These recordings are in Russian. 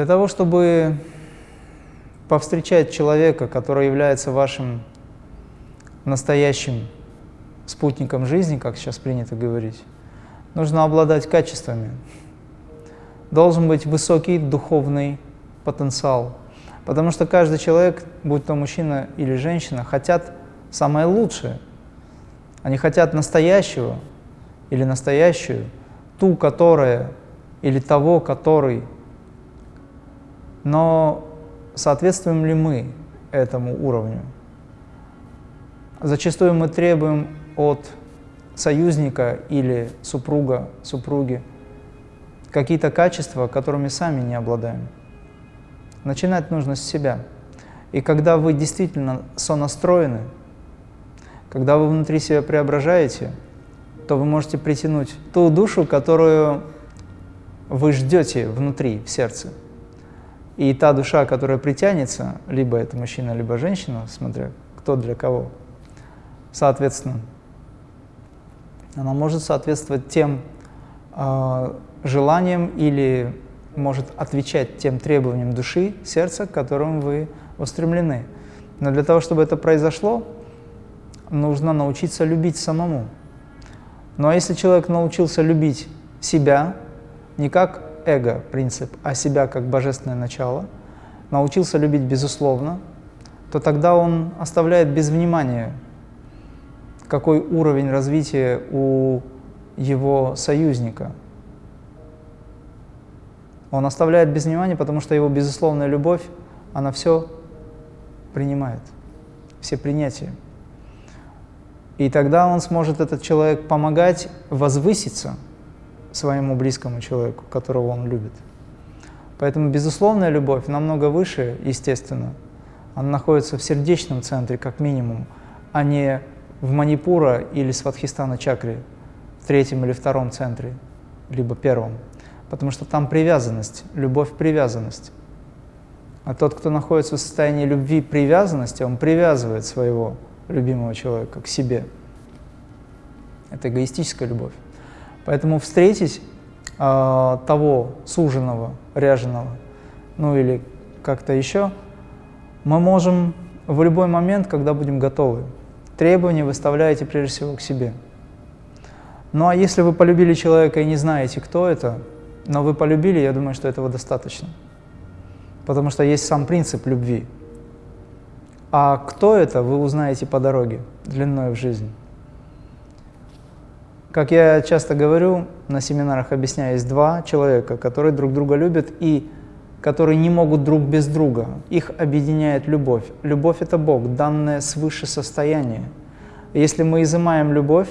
Для того, чтобы повстречать человека, который является вашим настоящим спутником жизни, как сейчас принято говорить, нужно обладать качествами. Должен быть высокий духовный потенциал. Потому что каждый человек, будь то мужчина или женщина, хотят самое лучшее. Они хотят настоящего или настоящую, ту, которая, или того, который. Но соответствуем ли мы этому уровню? Зачастую мы требуем от союзника или супруга, супруги какие-то качества, которыми сами не обладаем. Начинать нужно с себя. И когда вы действительно сонастроены, когда вы внутри себя преображаете, то вы можете притянуть ту душу, которую вы ждете внутри, в сердце. И та душа, которая притянется, либо это мужчина, либо женщина, смотря кто для кого, соответственно, она может соответствовать тем э, желаниям или может отвечать тем требованиям души, сердца, к которым вы устремлены. Но для того, чтобы это произошло, нужно научиться любить самому. Ну а если человек научился любить себя, не как эго принцип, а себя как божественное начало, научился любить безусловно, то тогда он оставляет без внимания, какой уровень развития у его союзника. Он оставляет без внимания, потому что его безусловная любовь, она все принимает, все принятия. И тогда он сможет, этот человек, помогать возвыситься – своему близкому человеку, которого он любит. Поэтому безусловная любовь намного выше, естественно. Она находится в сердечном центре, как минимум, а не в Манипура или Сватхистана чакре, в третьем или втором центре, либо первом. Потому что там привязанность, любовь-привязанность. А тот, кто находится в состоянии любви привязанности, он привязывает своего любимого человека к себе. Это эгоистическая любовь. Поэтому встретить э, того суженого, ряженого, ну или как-то еще, мы можем в любой момент, когда будем готовы. Требования выставляете прежде всего к себе. Ну а если вы полюбили человека и не знаете, кто это, но вы полюбили, я думаю, что этого достаточно. Потому что есть сам принцип любви. А кто это, вы узнаете по дороге, длиной в жизнь. Как я часто говорю, на семинарах объясняю, есть два человека, которые друг друга любят и которые не могут друг без друга. Их объединяет любовь. Любовь – это Бог, данное свыше состояние. Если мы изымаем любовь,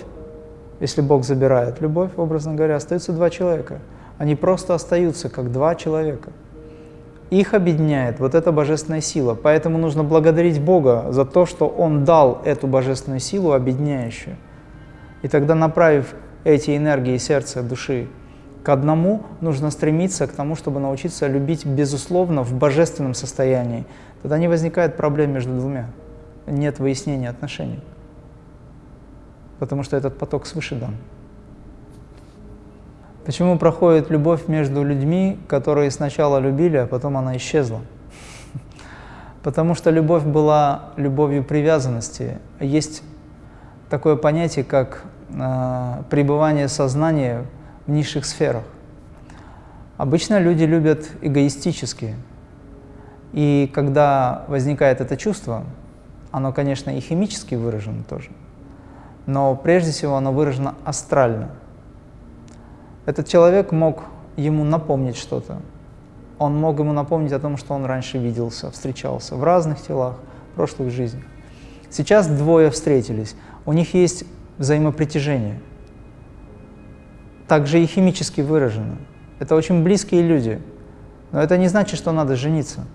если Бог забирает любовь, образно говоря, остаются два человека. Они просто остаются как два человека. Их объединяет вот эта божественная сила. Поэтому нужно благодарить Бога за то, что Он дал эту божественную силу объединяющую. И тогда, направив эти энергии сердца, души к одному, нужно стремиться к тому, чтобы научиться любить безусловно в божественном состоянии. Тогда не возникает проблем между двумя. Нет выяснения отношений. Потому что этот поток свыше дан. Почему проходит любовь между людьми, которые сначала любили, а потом она исчезла? Потому что любовь была любовью привязанности. Есть такое понятие, как э, пребывание сознания в низших сферах. Обычно люди любят эгоистически. И когда возникает это чувство, оно, конечно, и химически выражено тоже, но прежде всего оно выражено астрально. Этот человек мог ему напомнить что-то. Он мог ему напомнить о том, что он раньше виделся, встречался в разных телах, в прошлых жизнях. Сейчас двое встретились у них есть взаимопритяжение. Также и химически выражено. Это очень близкие люди. Но это не значит, что надо жениться.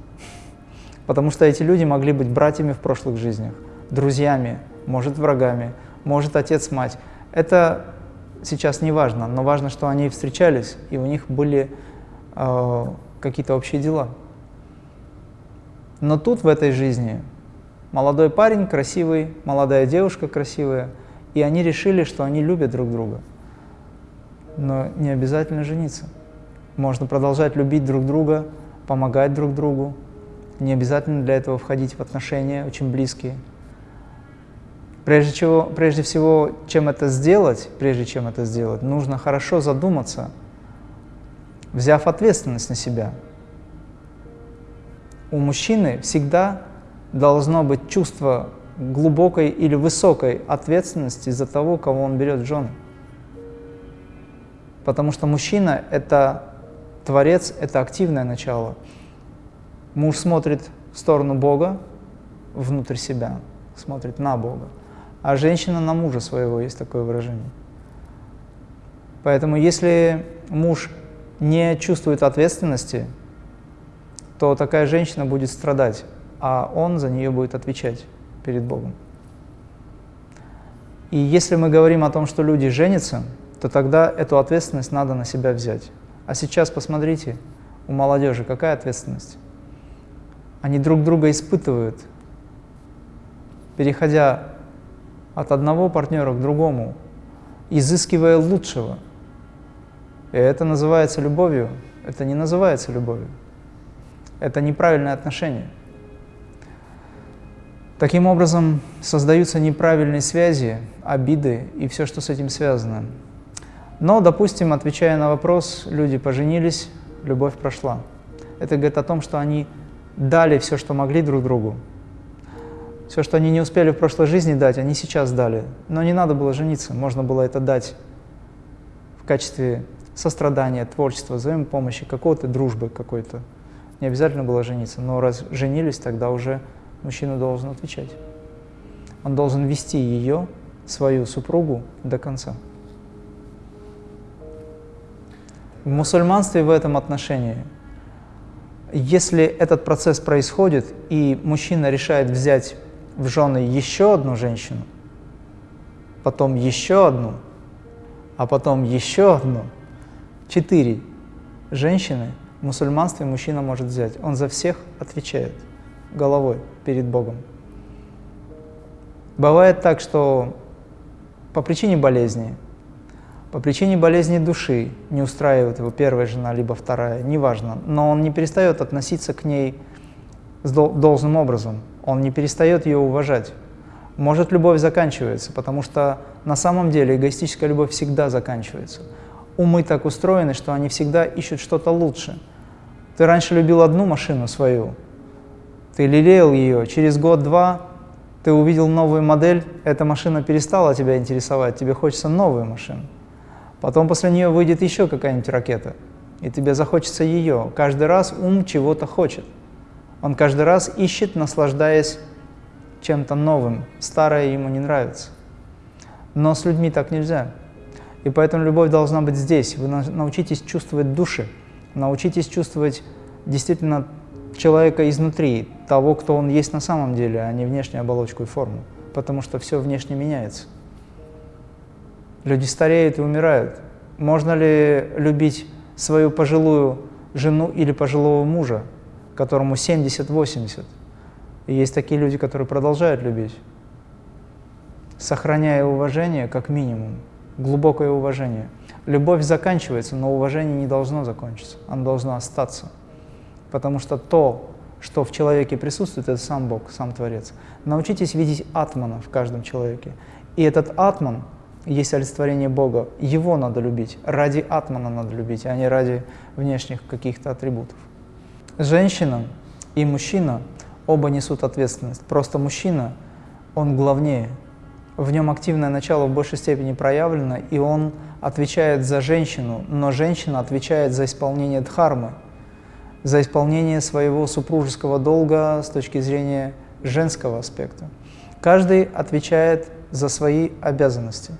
Потому что эти люди могли быть братьями в прошлых жизнях, друзьями, может, врагами, может, отец-мать. Это сейчас не важно, но важно, что они встречались, и у них были э, какие-то общие дела. Но тут, в этой жизни, Молодой парень красивый, молодая девушка красивая, и они решили, что они любят друг друга. Но не обязательно жениться. Можно продолжать любить друг друга помогать друг другу. Не обязательно для этого входить в отношения очень близкие. Прежде, чего, прежде всего, чем это сделать, прежде чем это сделать, нужно хорошо задуматься, взяв ответственность на себя. У мужчины всегда должно быть чувство глубокой или высокой ответственности за того, кого он берет в жены. Потому что мужчина – это творец, это активное начало. Муж смотрит в сторону Бога, внутрь себя, смотрит на Бога, а женщина на мужа своего, есть такое выражение. Поэтому если муж не чувствует ответственности, то такая женщина будет страдать, а он за нее будет отвечать перед Богом. И если мы говорим о том, что люди женятся, то тогда эту ответственность надо на себя взять. А сейчас посмотрите, у молодежи какая ответственность? Они друг друга испытывают, переходя от одного партнера к другому, изыскивая лучшего. И это называется любовью. Это не называется любовью. Это неправильное отношение. Таким образом, создаются неправильные связи, обиды и все, что с этим связано. Но, допустим, отвечая на вопрос, люди поженились, любовь прошла. Это говорит о том, что они дали все, что могли друг другу. Все, что они не успели в прошлой жизни дать, они сейчас дали. Но не надо было жениться, можно было это дать в качестве сострадания, творчества, взаимопомощи, какого-то дружбы какой-то. Не обязательно было жениться, но раз женились, тогда уже мужчина должен отвечать. Он должен вести ее, свою супругу, до конца. В мусульманстве в этом отношении, если этот процесс происходит, и мужчина решает взять в жены еще одну женщину, потом еще одну, а потом еще одну, четыре женщины в мусульманстве мужчина может взять. Он за всех отвечает головой перед Богом. Бывает так, что по причине болезни, по причине болезни души не устраивает его первая жена, либо вторая, неважно, но он не перестает относиться к ней с должным образом, он не перестает ее уважать. Может, любовь заканчивается, потому что на самом деле эгоистическая любовь всегда заканчивается. Умы так устроены, что они всегда ищут что-то лучше. Ты раньше любил одну машину свою, ты лелеял ее, через год-два ты увидел новую модель, эта машина перестала тебя интересовать, тебе хочется новую машину. Потом после нее выйдет еще какая-нибудь ракета, и тебе захочется ее. Каждый раз ум чего-то хочет. Он каждый раз ищет, наслаждаясь чем-то новым. Старое ему не нравится. Но с людьми так нельзя. И поэтому любовь должна быть здесь. Вы научитесь чувствовать души, научитесь чувствовать действительно человека изнутри, того, кто он есть на самом деле, а не внешнюю оболочку и форму, потому что все внешне меняется. Люди стареют и умирают. Можно ли любить свою пожилую жену или пожилого мужа, которому 70-80? И есть такие люди, которые продолжают любить, сохраняя уважение как минимум, глубокое уважение. Любовь заканчивается, но уважение не должно закончиться, оно должно остаться потому что то, что в человеке присутствует, это сам Бог, сам Творец. Научитесь видеть атмана в каждом человеке. И этот атман есть олицетворение Бога. Его надо любить. Ради атмана надо любить, а не ради внешних каких-то атрибутов. Женщина и мужчина оба несут ответственность. Просто мужчина, он главнее. В нем активное начало в большей степени проявлено, и он отвечает за женщину, но женщина отвечает за исполнение дхармы – за исполнение своего супружеского долга с точки зрения женского аспекта. Каждый отвечает за свои обязанности.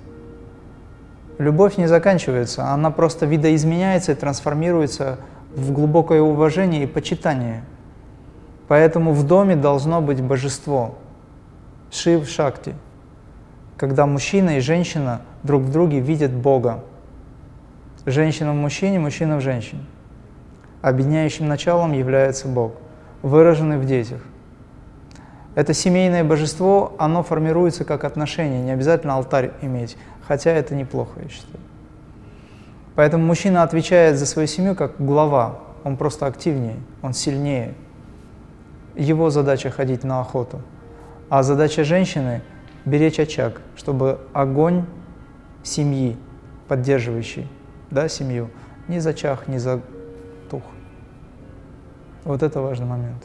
Любовь не заканчивается, она просто видоизменяется и трансформируется в глубокое уважение и почитание. Поэтому в доме должно быть божество, Шив Шакти, когда мужчина и женщина друг в друге видят Бога. Женщина в мужчине, мужчина в женщине. Объединяющим началом является Бог, выраженный в детях. Это семейное божество, оно формируется как отношение, не обязательно алтарь иметь, хотя это неплохо, я считаю. Поэтому мужчина отвечает за свою семью как глава, он просто активнее, он сильнее. Его задача ходить на охоту. А задача женщины – беречь очаг, чтобы огонь семьи, поддерживающий да, семью, не зачах, не затух. Вот это важный момент.